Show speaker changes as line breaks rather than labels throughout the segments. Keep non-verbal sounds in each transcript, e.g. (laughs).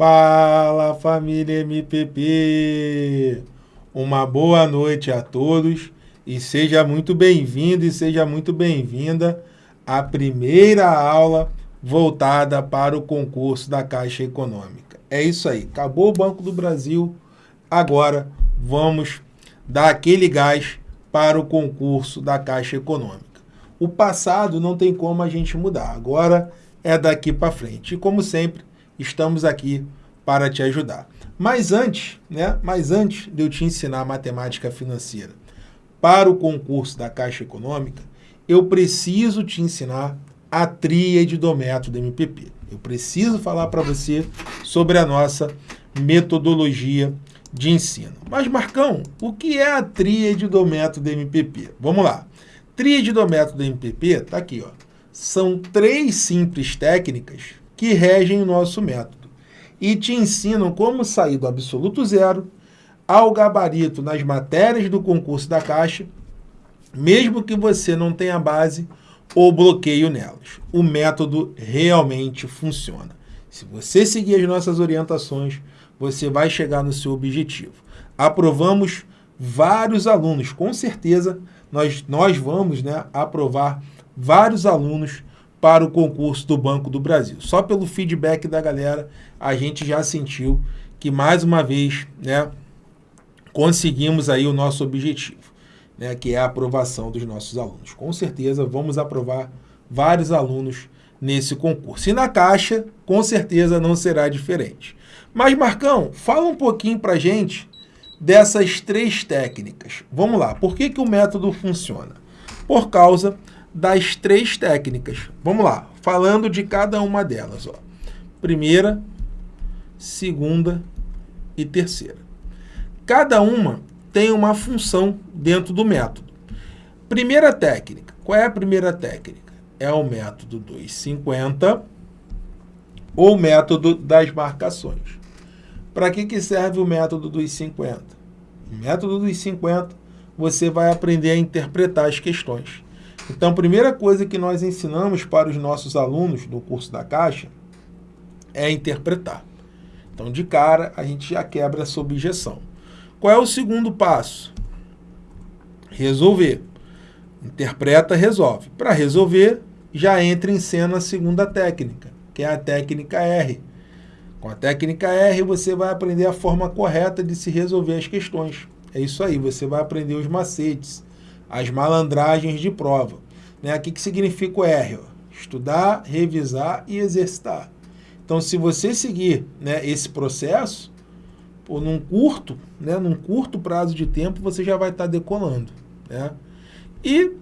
Fala família MPP! Uma boa noite a todos e seja muito bem-vindo e seja muito bem-vinda à primeira aula voltada para o concurso da Caixa Econômica. É isso aí, acabou o Banco do Brasil, agora vamos dar aquele gás para o concurso da Caixa Econômica. O passado não tem como a gente mudar, agora é daqui para frente. E como sempre, estamos aqui para te ajudar. Mas antes, né, mas antes de eu te ensinar matemática financeira para o concurso da Caixa Econômica, eu preciso te ensinar a tríade do método MPP. Eu preciso falar para você sobre a nossa metodologia de ensino. Mas, Marcão, o que é a tríade do método MPP? Vamos lá. Tríade do método MPP está aqui. Ó. São três simples técnicas que regem o nosso método e te ensinam como sair do absoluto zero ao gabarito nas matérias do concurso da Caixa, mesmo que você não tenha base ou bloqueio nelas. O método realmente funciona. Se você seguir as nossas orientações, você vai chegar no seu objetivo. Aprovamos vários alunos, com certeza nós, nós vamos né, aprovar vários alunos para o concurso do Banco do Brasil. Só pelo feedback da galera, a gente já sentiu que mais uma vez, né, conseguimos aí o nosso objetivo, né, que é a aprovação dos nossos alunos. Com certeza vamos aprovar vários alunos nesse concurso. E na Caixa, com certeza não será diferente. Mas, Marcão, fala um pouquinho para gente dessas três técnicas. Vamos lá, por que, que o método funciona? Por causa das três técnicas. Vamos lá, falando de cada uma delas. Ó. Primeira, segunda e terceira. Cada uma tem uma função dentro do método. Primeira técnica. Qual é a primeira técnica? É o método 250 ou método das marcações. Para que, que serve o método dos 50? O método dos 50, você vai aprender a interpretar as questões. Então, a primeira coisa que nós ensinamos para os nossos alunos do curso da Caixa é interpretar. Então, de cara, a gente já quebra essa objeção. Qual é o segundo passo? Resolver. Interpreta, resolve. Para resolver, já entra em cena a segunda técnica, que é a técnica R. Com a técnica R, você vai aprender a forma correta de se resolver as questões. É isso aí, você vai aprender os macetes, as malandragens de prova. Né? O que, que significa o R? Estudar, revisar e exercitar. Então, se você seguir né, esse processo, por num curto, né, num curto prazo de tempo, você já vai estar tá decolando. Né? E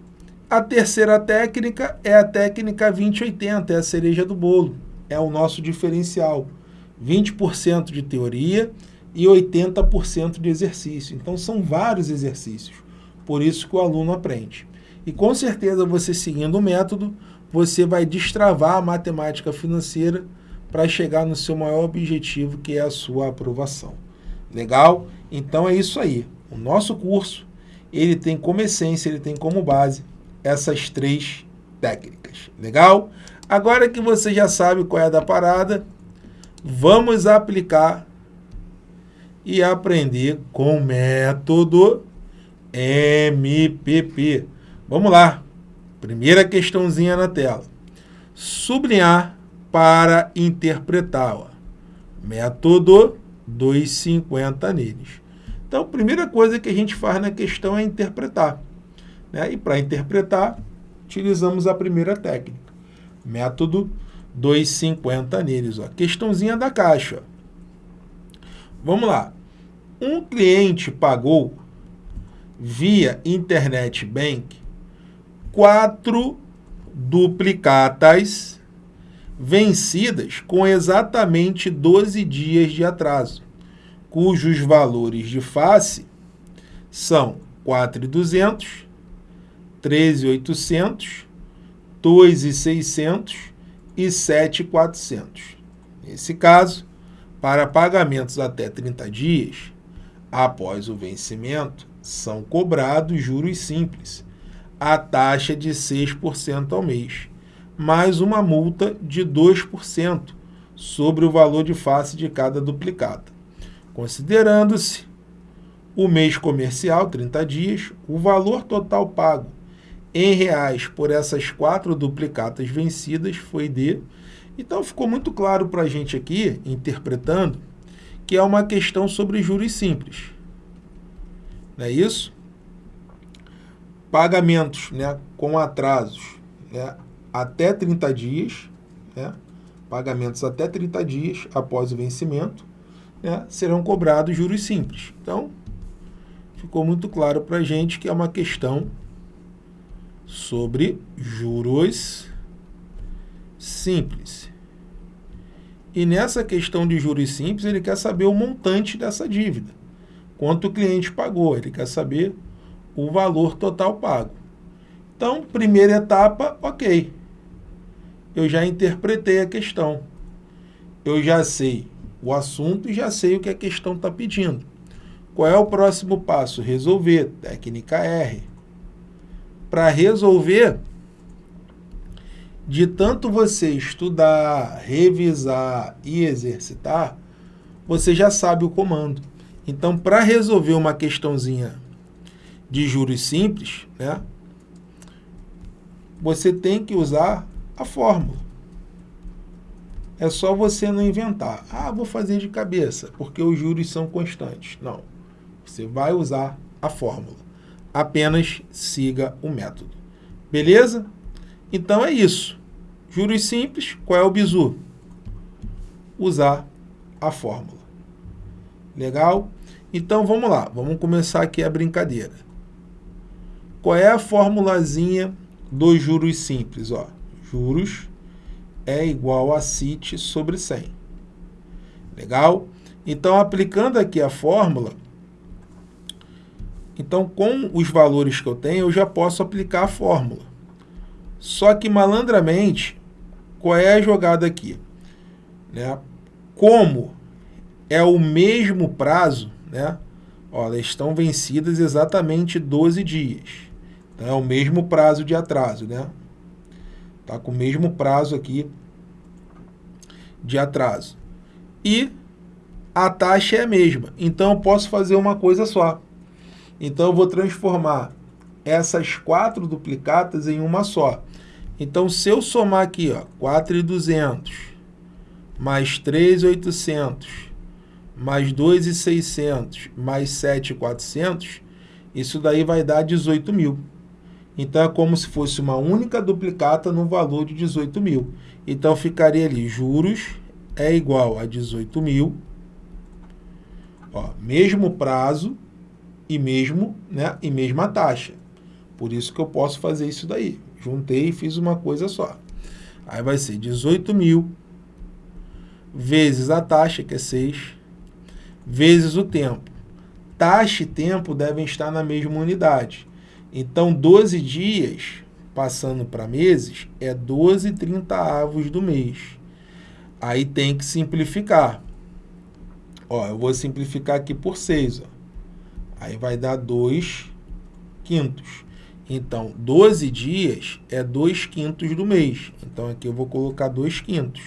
a terceira técnica é a técnica 2080, é a cereja do bolo. É o nosso diferencial. 20% de teoria e 80% de exercício. Então, são vários exercícios. Por isso que o aluno aprende. E com certeza você seguindo o método, você vai destravar a matemática financeira para chegar no seu maior objetivo, que é a sua aprovação. Legal? Então é isso aí. O nosso curso, ele tem como essência, ele tem como base essas três técnicas. Legal? Agora que você já sabe qual é a da parada, vamos aplicar e aprender com método MPP. Vamos lá. Primeira questãozinha na tela. Sublinhar para interpretar. Ó. Método 250 neles. Então, a primeira coisa que a gente faz na questão é interpretar. Né? E para interpretar, utilizamos a primeira técnica. Método 250 neles. Ó. Questãozinha da caixa. Vamos lá. Um cliente pagou via Internet Bank quatro duplicatas vencidas com exatamente 12 dias de atraso, cujos valores de face são 4.200, 13.800, 2.600 e 7.400. Nesse caso, para pagamentos até 30 dias, após o vencimento, são cobrados juros simples, a taxa de 6% ao mês, mais uma multa de 2% sobre o valor de face de cada duplicata. Considerando-se o mês comercial, 30 dias, o valor total pago em reais por essas quatro duplicatas vencidas foi de... Então ficou muito claro para a gente aqui, interpretando, que é uma questão sobre juros simples. Não é isso? Pagamentos né, com atrasos né, até 30 dias, né, pagamentos até 30 dias após o vencimento, né, serão cobrados juros simples. Então, ficou muito claro para a gente que é uma questão sobre juros simples. E nessa questão de juros simples, ele quer saber o montante dessa dívida. Quanto o cliente pagou, ele quer saber o valor total pago. Então, primeira etapa, ok. Eu já interpretei a questão. Eu já sei o assunto e já sei o que a questão está pedindo. Qual é o próximo passo? Resolver. Técnica R. Para resolver, de tanto você estudar, revisar e exercitar, você já sabe o comando. Então, para resolver uma questãozinha de juros simples, né, você tem que usar a fórmula. É só você não inventar. Ah, vou fazer de cabeça, porque os juros são constantes. Não. Você vai usar a fórmula. Apenas siga o método. Beleza? Então é isso. Juros simples, qual é o bizu? Usar a fórmula. Legal? Então vamos lá, vamos começar aqui a brincadeira. Qual é a formulazinha dos juros simples? Ó, juros é igual a CIT sobre 100. Legal? Então, aplicando aqui a fórmula, então com os valores que eu tenho, eu já posso aplicar a fórmula. Só que malandramente, qual é a jogada aqui? Né? Como é o mesmo prazo, né? Elas estão vencidas exatamente 12 dias. Então, é o mesmo prazo de atraso, né? Tá com o mesmo prazo aqui de atraso. E a taxa é a mesma. Então, eu posso fazer uma coisa só. Então, eu vou transformar essas quatro duplicatas em uma só. Então, se eu somar aqui, ó, 4,200 mais 3,800 mais 2,600 mais 7,400, isso daí vai dar 18 mil. Então, é como se fosse uma única duplicata no valor de 18 mil. Então, ficaria ali, juros é igual a 18 mil, mesmo prazo e mesmo, né, e mesma taxa. Por isso que eu posso fazer isso daí. Juntei e fiz uma coisa só. Aí vai ser 18 mil vezes a taxa, que é 6, vezes o tempo. Taxa e tempo devem estar na mesma unidade. Então, 12 dias, passando para meses, é 12 30 avos do mês. Aí tem que simplificar. Ó, eu vou simplificar aqui por 6. Ó. Aí vai dar 2 quintos. Então, 12 dias é 2 quintos do mês. Então, aqui eu vou colocar 2 quintos.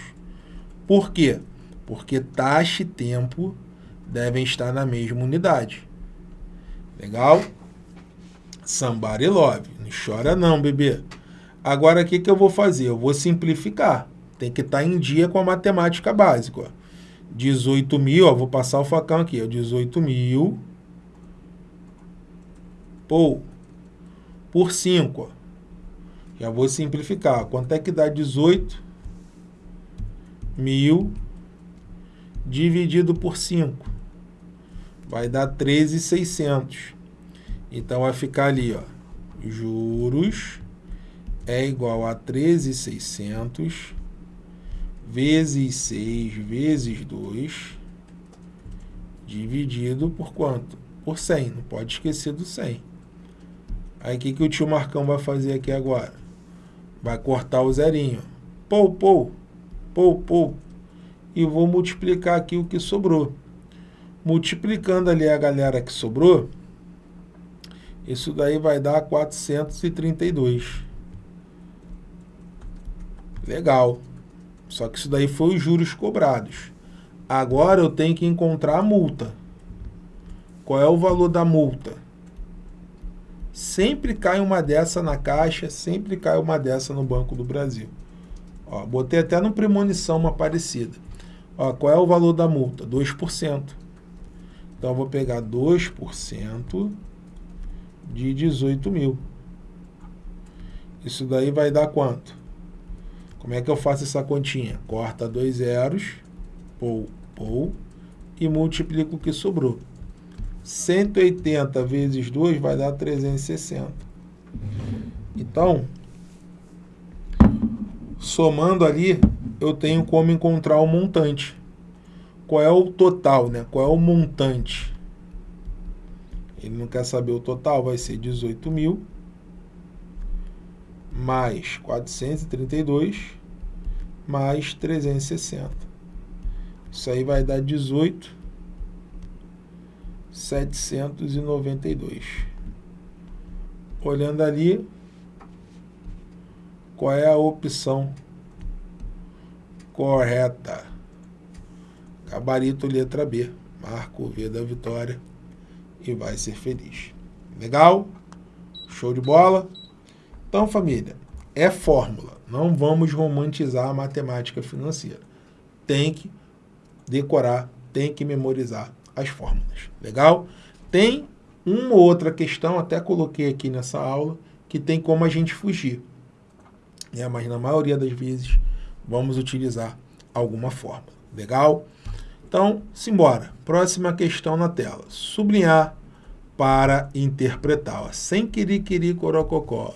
Por quê? Porque taxa e tempo devem estar na mesma unidade. Legal? Somebody love. Não chora não, bebê. Agora, o que, que eu vou fazer? Eu vou simplificar. Tem que estar em dia com a matemática básica. Ó. 18 mil, ó, vou passar o facão aqui. Ó, 18 mil. Pô, por 5. Já vou simplificar. Quanto é que dá 18 mil dividido por 5? Vai dar 13,600. Então, vai ficar ali, ó. Juros é igual a 13,600 vezes 6 vezes 2 dividido por quanto? Por 100. Não pode esquecer do 100. Aí o que, que o tio Marcão vai fazer aqui agora? Vai cortar o zerinho. Pou, pou, pou, pou. E vou multiplicar aqui o que sobrou. Multiplicando ali a galera que sobrou, isso daí vai dar 432. Legal. Só que isso daí foi os juros cobrados. Agora eu tenho que encontrar a multa. Qual é o valor da multa? Sempre cai uma dessa na Caixa, sempre cai uma dessa no Banco do Brasil. Ó, botei até no premonição uma parecida. Ó, qual é o valor da multa? 2%. Então, eu vou pegar 2% de 18 mil. Isso daí vai dar quanto? Como é que eu faço essa continha? Corta dois zeros, pou, pou, e multiplico o que sobrou. 180 vezes 2 vai dar 360. Então, somando ali, eu tenho como encontrar o montante. Qual é o total, né? Qual é o montante? Ele não quer saber o total, vai ser 18 mil mais 432 mais 360. Isso aí vai dar 18 792. Olhando ali, qual é a opção correta? Gabarito letra B. Marco V da vitória e vai ser feliz. Legal? Show de bola? Então, família, é fórmula. Não vamos romantizar a matemática financeira. Tem que decorar, tem que memorizar as fórmulas. Legal? Tem uma ou outra questão, até coloquei aqui nessa aula, que tem como a gente fugir. É, mas na maioria das vezes vamos utilizar alguma fórmula. Legal? Então, simbora. Próxima questão na tela. Sublinhar para interpretar. Ó. Sem querer, corococó.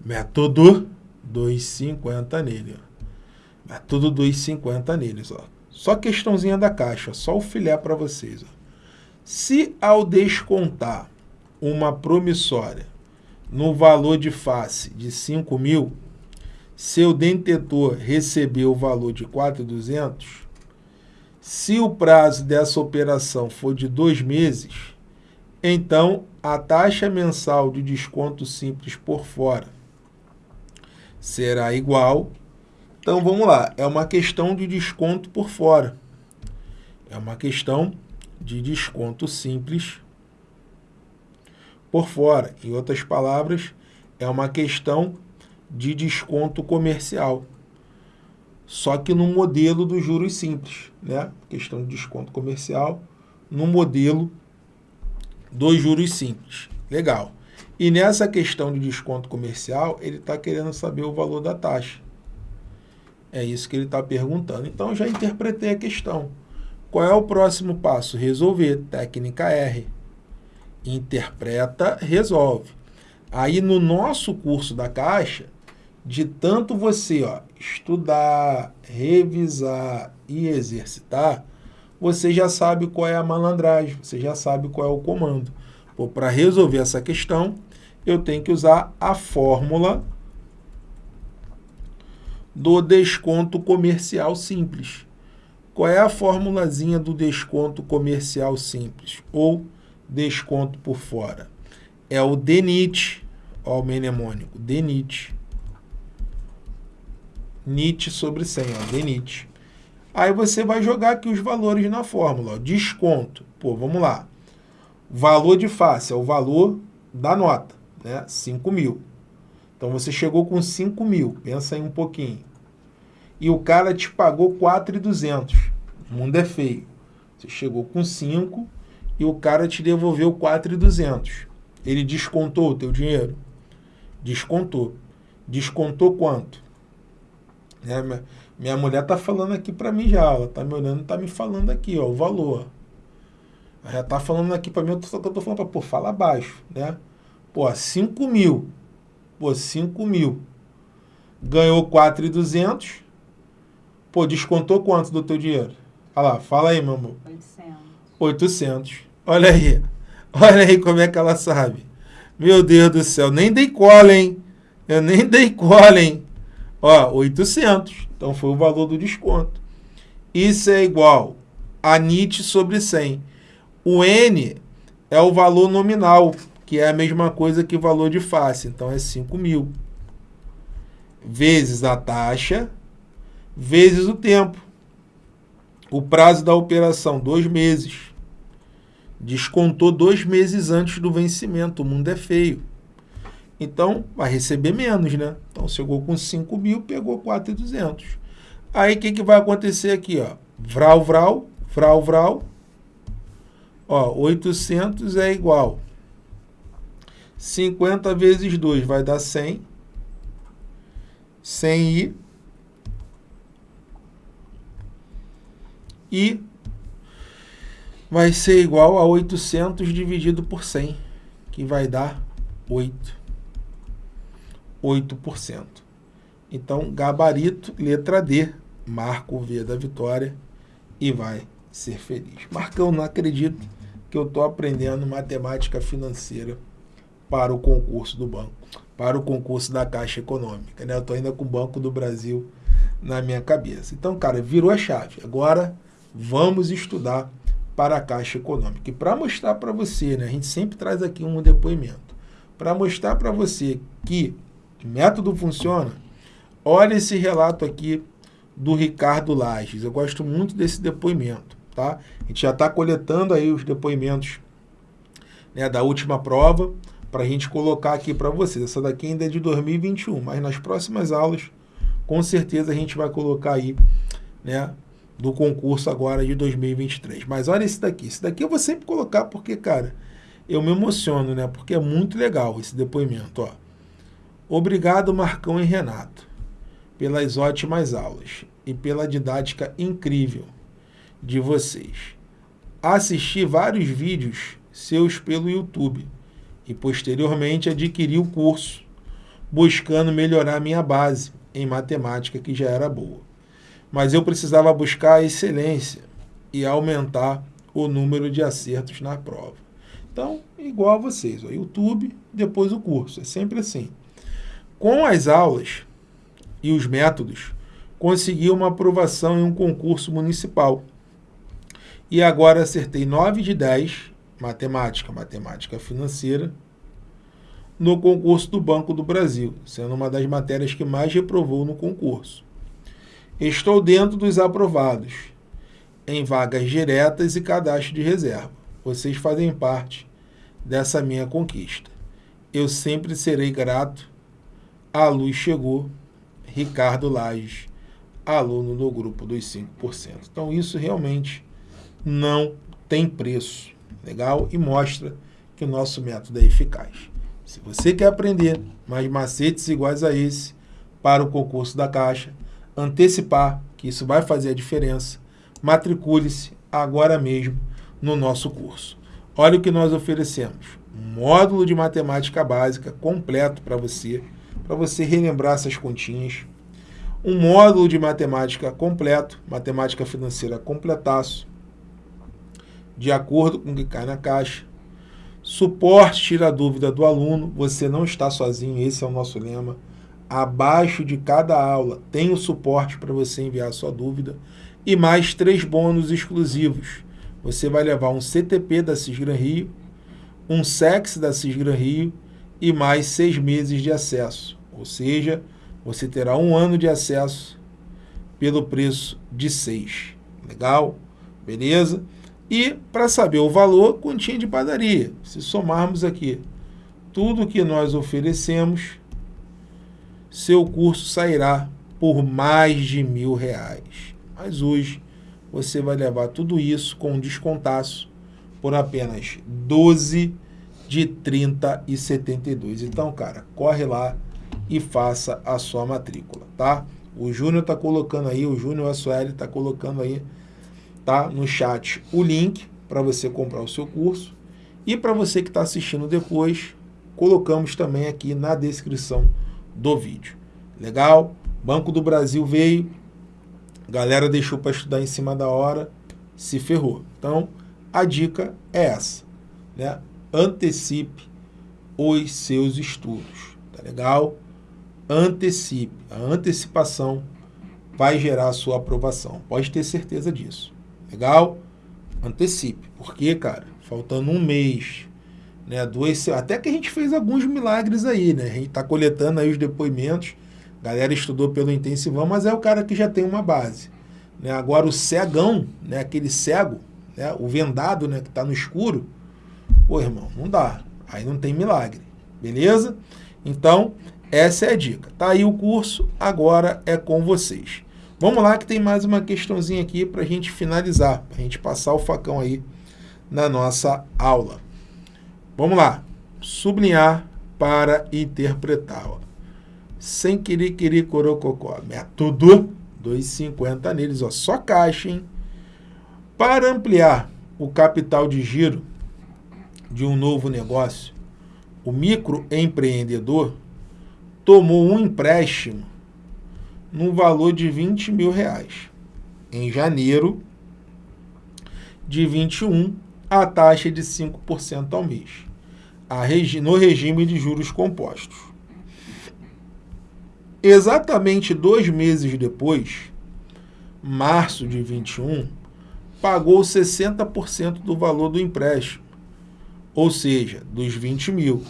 Método 2,50 nele. Ó. Método 2,50 neles. Ó. Só questãozinha da caixa, só o filé para vocês. Ó. Se ao descontar uma promissória no valor de face de 5 mil, seu detentor recebeu o valor de 4,200, se o prazo dessa operação for de dois meses, então a taxa mensal de desconto simples por fora será igual. Então vamos lá, é uma questão de desconto por fora. É uma questão de desconto simples por fora. Em outras palavras, é uma questão de desconto comercial. Só que no modelo dos juros simples, né? Questão de desconto comercial no modelo dos juros simples. Legal. E nessa questão de desconto comercial, ele está querendo saber o valor da taxa. É isso que ele está perguntando. Então, já interpretei a questão. Qual é o próximo passo? Resolver. Técnica R. Interpreta, resolve. Aí, no nosso curso da Caixa, de tanto você ó, estudar, revisar e exercitar, você já sabe qual é a malandragem, você já sabe qual é o comando. Para resolver essa questão, eu tenho que usar a fórmula do desconto comercial simples. Qual é a formulazinha do desconto comercial simples? Ou desconto por fora? É o DENIT, ó, o mnemônico, DENIT. NIT sobre 100, ó, DENIT. Aí você vai jogar aqui os valores na fórmula. Ó. Desconto, pô, vamos lá. Valor de face é o valor da nota né? 5 mil. Então você chegou com 5 mil, pensa aí um pouquinho. E o cara te pagou 4,200. O mundo é feio. Você chegou com 5 e o cara te devolveu 4,200. Ele descontou o teu dinheiro? Descontou. Descontou quanto? É, minha, minha mulher tá falando aqui para mim já, ela tá me olhando, tá me falando aqui, ó, o valor. Ela já tá falando aqui para mim, eu tô, eu tô falando para, pô, fala baixo, né? Pô, 5 mil. Pô, 5 mil. Ganhou 4,200. Pô, descontou quanto do teu dinheiro? Olha lá, fala aí, meu amor. 800. 800. Olha aí. (laughs) Olha aí como é que ela sabe. Meu Deus do céu, nem dei cola, hein? Eu nem dei cola, hein? Ó, 800. Então foi o valor do desconto. Isso é igual a NIT sobre 100. O N é o valor nominal que é a mesma coisa que o valor de face. Então, é 5 mil. Vezes a taxa, vezes o tempo. O prazo da operação, dois meses. Descontou dois meses antes do vencimento. O mundo é feio. Então, vai receber menos, né? Então, chegou com 5 mil, pegou 4,200. Aí, o que, que vai acontecer aqui, ó? Vral, vral, vral, vral. Ó, 800 é igual. 50 vezes 2 vai dar 100. 100 i. E vai ser igual a 800 dividido por 100, que vai dar 8. 8%. Então, gabarito, letra D, marca o V da vitória e vai ser feliz. Marcão, não acredito que eu estou aprendendo matemática financeira para o concurso do banco, para o concurso da Caixa Econômica. Né? Eu estou ainda com o Banco do Brasil na minha cabeça. Então, cara, virou a chave. Agora vamos estudar para a Caixa Econômica. E para mostrar para você, né, a gente sempre traz aqui um depoimento, para mostrar para você que método funciona, olha esse relato aqui do Ricardo Lages. Eu gosto muito desse depoimento. Tá? A gente já está coletando aí os depoimentos né, da última prova para a gente colocar aqui para vocês. Essa daqui ainda é de 2021, mas nas próximas aulas, com certeza a gente vai colocar aí, né, do concurso agora de 2023. Mas olha esse daqui. Esse daqui eu vou sempre colocar porque, cara, eu me emociono, né? Porque é muito legal esse depoimento, ó. Obrigado, Marcão e Renato, pelas ótimas aulas e pela didática incrível de vocês. Assisti vários vídeos seus pelo YouTube e posteriormente adquiri o curso, buscando melhorar minha base em matemática que já era boa. Mas eu precisava buscar a excelência e aumentar o número de acertos na prova. Então, igual a vocês, o YouTube, depois o curso, é sempre assim. Com as aulas e os métodos, consegui uma aprovação em um concurso municipal. E agora acertei 9 de 10, matemática, matemática financeira, no concurso do Banco do Brasil, sendo uma das matérias que mais reprovou no concurso. Estou dentro dos aprovados, em vagas diretas e cadastro de reserva. Vocês fazem parte dessa minha conquista. Eu sempre serei grato. A luz chegou. Ricardo Lages aluno do grupo dos 5%. Então, isso realmente não tem preço. Legal? E mostra que o nosso método é eficaz. Se você quer aprender mais macetes iguais a esse para o concurso da Caixa, antecipar, que isso vai fazer a diferença, matricule-se agora mesmo no nosso curso. Olha o que nós oferecemos. Um módulo de matemática básica completo para você, para você relembrar essas continhas, um módulo de matemática completo, matemática financeira completaço, de acordo com o que cai na caixa. Suporte tira a dúvida do aluno, você não está sozinho, esse é o nosso lema. Abaixo de cada aula tem o suporte para você enviar a sua dúvida e mais três bônus exclusivos. Você vai levar um CTP da Cisgran Rio, um SEX da Cisgran Rio e mais seis meses de acesso, ou seja, você terá um ano de acesso pelo preço de 6. Legal? Beleza? E para saber o valor, continha de padaria. Se somarmos aqui tudo que nós oferecemos, seu curso sairá por mais de mil reais. Mas hoje você vai levar tudo isso com um descontaço por apenas 12 de 30 e 72. Então, cara, corre lá e faça a sua matrícula, tá? O Júnior está colocando aí, o Júnior Assueli está colocando aí, tá? No chat o link para você comprar o seu curso. E para você que está assistindo depois, colocamos também aqui na descrição do vídeo. Legal? Banco do Brasil veio, galera deixou para estudar em cima da hora, se ferrou. Então, a dica é essa, né? Antecipe os seus estudos, tá legal? Antecipe. A antecipação vai gerar a sua aprovação. Pode ter certeza disso. Legal? Antecipe. Por quê, cara? Faltando um mês, né? Dois, até que a gente fez alguns milagres aí, né? A gente está coletando aí os depoimentos galera estudou pelo intensivão, mas é o cara que já tem uma base. Né? Agora o cegão, né? aquele cego, né? o vendado né? que está no escuro, pô, irmão, não dá. Aí não tem milagre. Beleza? Então, essa é a dica. Tá aí o curso, agora é com vocês. Vamos lá que tem mais uma questãozinha aqui para a gente finalizar, para a gente passar o facão aí na nossa aula. Vamos lá. Sublinhar para interpretar. Ó. Sem querer, querer, corococó. Método 2,50 neles. Ó. Só caixa, hein? Para ampliar o capital de giro de um novo negócio, o microempreendedor tomou um empréstimo no valor de 20 mil reais. Em janeiro de 21, a taxa de 5% ao mês, regi no regime de juros compostos. Exatamente dois meses depois, março de 21, pagou 60% do valor do empréstimo, ou seja, dos 20 mil,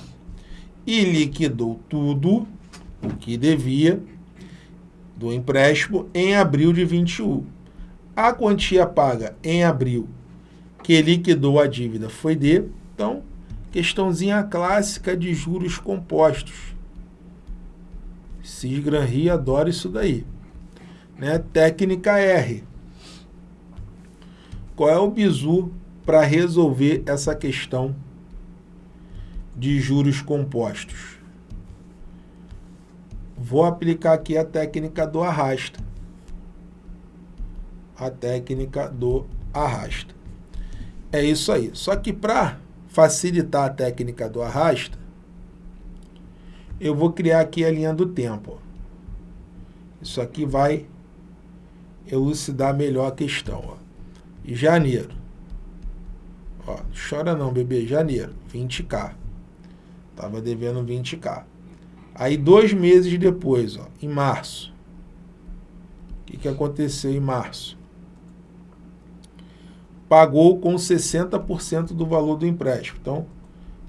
e liquidou tudo o que devia do empréstimo em abril de 21. A quantia paga em abril que liquidou a dívida foi de, então, questãozinha clássica de juros compostos. Cisgran Rio adora isso daí. Né? Técnica R. Qual é o bizu para resolver essa questão de juros compostos? Vou aplicar aqui a técnica do arrasta. A técnica do arrasta. É isso aí. Só que para facilitar a técnica do arrasta, eu vou criar aqui a linha do tempo. Isso aqui vai elucidar melhor a questão. Ó. Janeiro. Ó, chora não, bebê. Janeiro, 20k. Tava devendo 20k. Aí, dois meses depois, ó, em março. O que, que aconteceu em março? Pagou com 60% do valor do empréstimo. Então,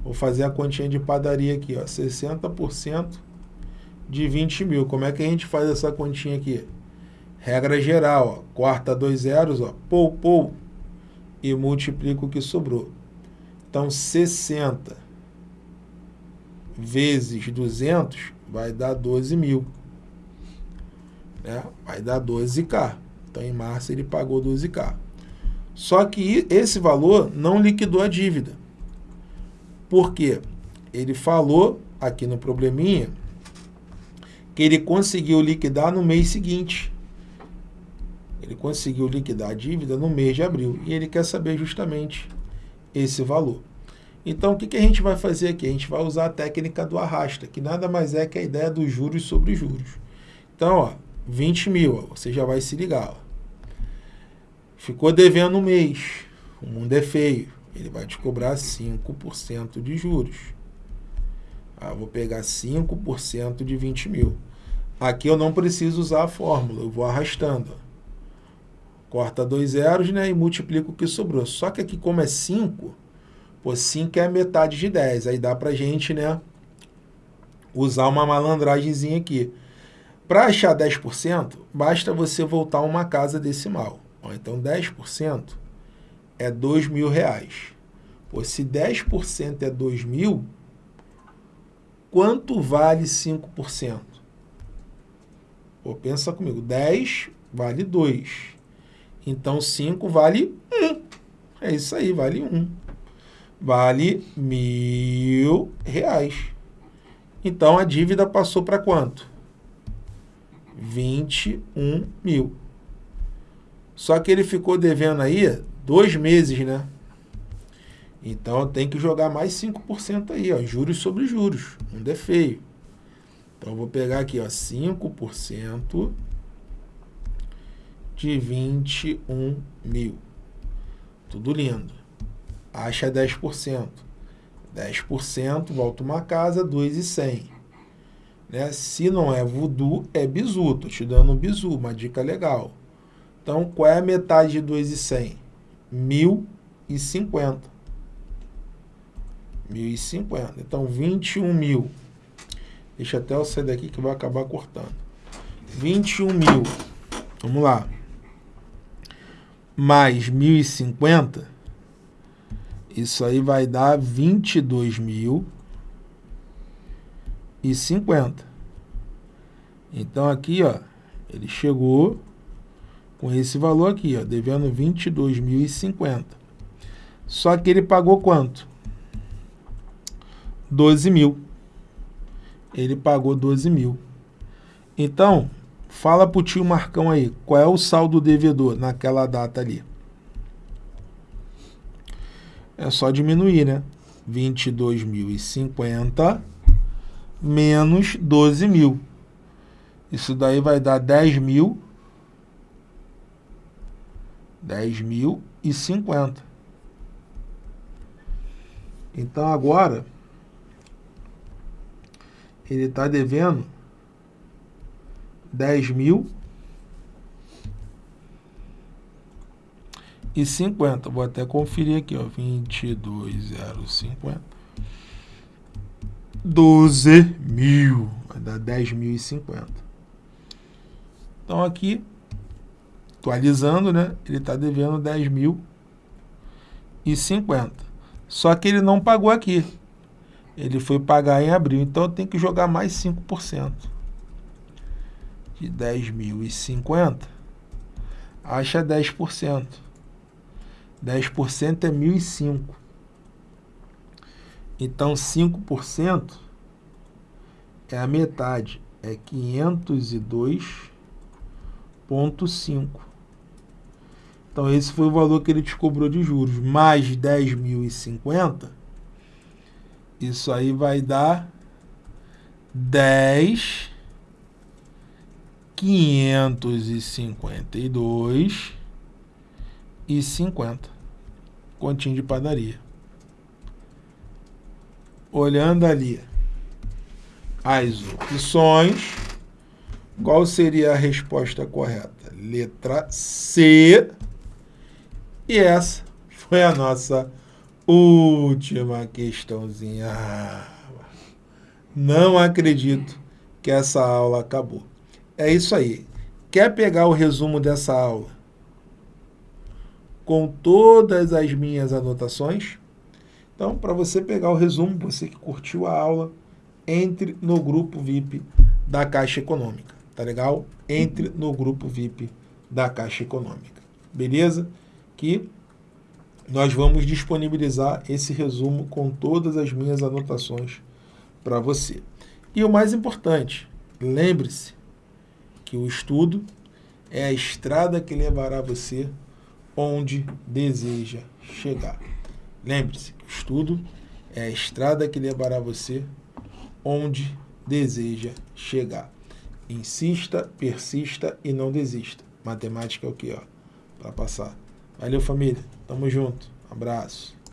vou fazer a continha de padaria aqui, ó, 60% de 20 mil. Como é que a gente faz essa continha aqui? Regra geral, ó, corta dois zeros, ó, pou, pou, e multiplica o que sobrou. Então, 60 vezes 200 vai dar 12 mil. Né? Vai dar 12K. Então, em março, ele pagou 12K. Só que esse valor não liquidou a dívida. Por quê? Ele falou aqui no probleminha que ele conseguiu liquidar no mês seguinte. Ele conseguiu liquidar a dívida no mês de abril. E ele quer saber justamente esse valor. Então, o que, que a gente vai fazer aqui? A gente vai usar a técnica do arrasta, que nada mais é que a ideia dos juros sobre juros. Então, ó, 20 mil, ó, você já vai se ligar. Ó. Ficou devendo um mês, o mundo é feio, ele vai te cobrar 5% de juros. Ah, vou pegar 5% de 20 mil. Aqui eu não preciso usar a fórmula, eu vou arrastando. Corta dois zeros né, e multiplico o que sobrou. Só que aqui, como é 5, Pô, 5 é metade de 10. Aí dá pra gente, né, usar uma malandragemzinha aqui. Para achar 10%, basta você voltar uma casa decimal. Ó, então, 10% é 2 mil reais. Pô, se 10% é 2 mil, quanto vale 5%? Pô, pensa comigo, 10 vale 2. Então, 5 vale 1. É isso aí, vale 1 vale mil reais. Então, a dívida passou para quanto? 21 mil. Só que ele ficou devendo aí dois meses, né? Então, tem que jogar mais 5% aí, ó, juros sobre juros. Não é feio. Então, vou pegar aqui, ó, 5% de 21 mil. Tudo lindo acha 10%. 10%, volta uma casa, 2,100. Né? Se não é voodoo, é bizu. Estou te dando um bizu, uma dica legal. Então, qual é a metade de 2,100? 1.050. 1.050. Então, 21 mil. Deixa até eu sair daqui que vai acabar cortando. 21 mil, vamos lá, mais 1.050, isso aí vai dar 22 mil e 50. Então aqui, ó, ele chegou com esse valor aqui, ó, devendo 22.050. Só que ele pagou quanto? 12 mil. Ele pagou 12 mil. Então, fala pro tio Marcão aí, qual é o saldo devedor naquela data ali? É só diminuir, né? 22.050 menos 12 mil. Isso daí vai dar 10 mil. 10 mil e 50. Então agora ele está devendo 10 mil e 50. Vou até conferir aqui, ó, 22,050. 12 mil, vai dar 10.050. Então aqui, atualizando, né, ele está devendo 10.050. Só que ele não pagou aqui. Ele foi pagar em abril, então eu tenho que jogar mais 5%. De 10.050, acha 10%. 10% é 1.005. Então, 5% é a metade, é 502,5. Então, esse foi o valor que ele te cobrou de juros. Mais 10.050, isso aí vai dar 10 552 e 50. Continho de padaria olhando ali as opções, qual seria a resposta correta? Letra C. E essa foi a nossa última questãozinha. Não acredito que essa aula acabou. É isso aí. Quer pegar o resumo dessa aula com todas as minhas anotações? Então, para você pegar o resumo, você que curtiu a aula, entre no grupo VIP da Caixa Econômica, tá legal? Entre no grupo VIP da Caixa Econômica, beleza? Que nós vamos disponibilizar esse resumo com todas as minhas anotações para você. E o mais importante, lembre-se que o estudo é a estrada que levará você onde deseja chegar. Lembre-se, o estudo é a estrada que levará você onde deseja chegar. Insista, persista e não desista. Matemática é o que, ó, para passar. Valeu, família. Tamo junto. Abraço.